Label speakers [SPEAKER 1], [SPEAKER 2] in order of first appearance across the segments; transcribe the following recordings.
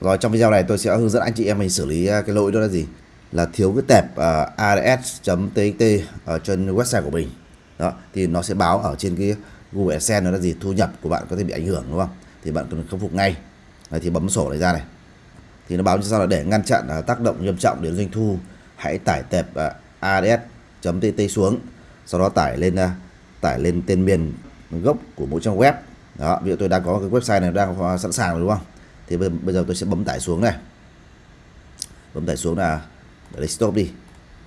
[SPEAKER 1] Rồi trong video này tôi sẽ hướng dẫn anh chị em mình xử lý à, cái lỗi đó là gì? Là thiếu cái tệp uh, ads.txt ở trên website của mình. Đó, thì nó sẽ báo ở trên cái Google AdSense nó là gì? Thu nhập của bạn có thể bị ảnh hưởng đúng không? Thì bạn cần khắc phục ngay. Đấy, thì bấm sổ này ra này. Thì nó báo như sau là để ngăn chặn uh, tác động nghiêm trọng đến doanh thu, hãy tải tệp uh, ads.txt xuống. Sau đó tải lên uh, tải lên tên miền gốc của mỗi trang web. Đó, ví dụ tôi đang có cái website này đang sẵn sàng rồi đúng không? Thì bây bây giờ tôi sẽ bấm tải xuống này. Bấm tải xuống là để stop đi.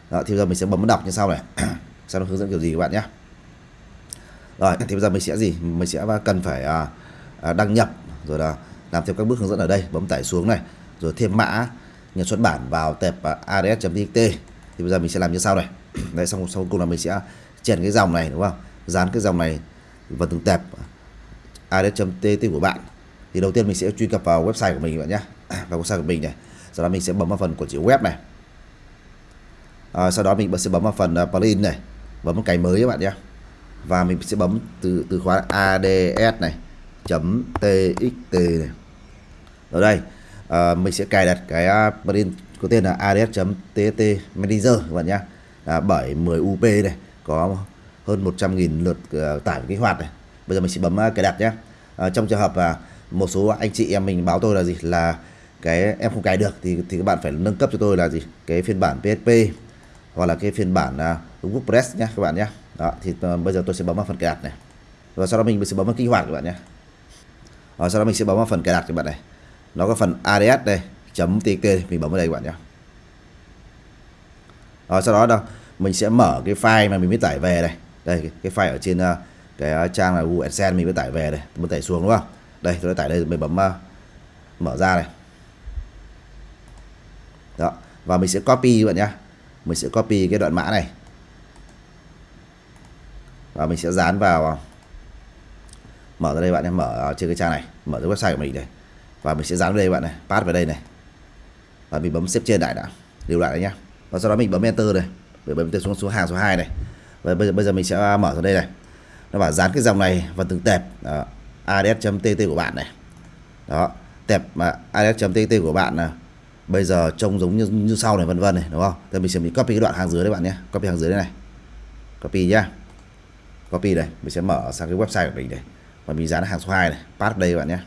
[SPEAKER 1] Đó, thì bây giờ mình sẽ bấm đọc như sau này. Sau nó hướng dẫn kiểu gì các bạn nhé. Rồi thì bây giờ mình sẽ gì? Mình sẽ cần phải à, à, đăng nhập rồi là làm theo các bước hướng dẫn ở đây. Bấm tải xuống này. Rồi thêm mã nhà xuất bản vào tệp à, ads.txt thì bây giờ mình sẽ làm như sau này. Đấy xong sau cùng là mình sẽ chèn cái dòng này đúng không? Dán cái dòng này vào từng tệp à, ads.txt của bạn thì đầu tiên mình sẽ truy cập vào website của mình các bạn nhé. À, vào website của mình này. Sau đó mình sẽ bấm vào phần của chữ web này. À, sau đó mình sẽ bấm vào phần à, plugin này. Bấm một cái mới các bạn nhé. Và mình sẽ bấm từ từ khóa ads này. Chấm txt này. Ở đây à, mình sẽ cài đặt cái à, plugin có tên là ads.txt manager các bạn nhé. À, 710 up này. Có hơn 100.000 lượt uh, tải kích hoạt này. Bây giờ mình sẽ bấm uh, cài đặt nhé. À, trong trường hợp là uh, một số anh chị em mình báo tôi là gì? Là cái em không cài được thì thì các bạn phải nâng cấp cho tôi là gì? Cái phiên bản PHP hoặc là cái phiên bản à, uh, WordPress nhé các bạn nhé đó thì uh, bây giờ tôi sẽ bấm vào phần cài đặt này. Và sau đó mình sẽ bấm vào kích hoạt các bạn nhé và ờ, sau đó mình sẽ bấm vào phần cài đặt các bạn này. Nó có phần ads đây chấm txt mình bấm vào đây các bạn nhé rồi ờ, sau đó đâu? Mình sẽ mở cái file mà mình mới tải về đây. Đây cái, cái file ở trên uh, cái trang là Google AdSense mình mới tải về đây. Mình tải xuống đúng không? Đây tôi đã tải đây mình bấm uh, mở ra này. Đó và mình sẽ copy các bạn nhá. Mình sẽ copy cái đoạn mã này. Và mình sẽ dán vào ờ, mở ra đây bạn nhé mở ờ, trên cái trang này mở cái website của mình đây và mình sẽ dán vào đây bạn này pass vào đây này. Và mình bấm xếp trên lại đã lưu lại đấy nhá. Và sau đó mình bấm enter này mình bấm enter xuống số hàng số 2 này. Và bây giờ bây giờ mình sẽ mở ra đây này. Nó bảo dán cái dòng này vào từng tệp đó ads.tt của bạn này. Đó tẹp mà ads.tt của bạn là bây giờ trông giống như như sau này vân vân này đúng không? Thì mình sẽ mình copy cái đoạn hàng dưới đấy bạn nhé. Copy hàng dưới đây này. Copy nhá. Copy đây mình sẽ mở sang cái website của mình này. Và mình dán hàng số 2 này pass đây bạn nhé.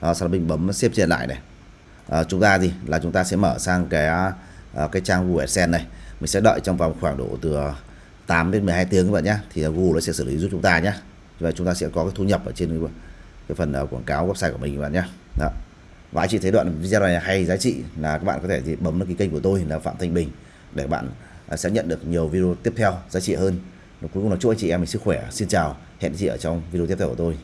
[SPEAKER 1] Đó, sau đó mình bấm xếp trên lại này. À, chúng ta gì? Là chúng ta sẽ mở sang cái à, cái trang Google AdSense này. Mình sẽ đợi trong vòng khoảng độ từ 8 đến 12 tiếng các bạn nhé. Thì Google nó sẽ xử lý giúp chúng ta nhé. Và chúng ta sẽ có cái thu nhập ở trên cái, phần uh, quảng cáo website của mình các bạn nhé đó. và anh chị thấy đoạn video này hay giá trị là các bạn có thể thì bấm đăng ký kênh của tôi là Phạm Thanh Bình để bạn uh, sẽ nhận được nhiều video tiếp theo giá trị hơn. Cuối cùng là chúc anh chị em mình sức khỏe. Xin chào. Hẹn chị ở trong video tiếp theo của tôi.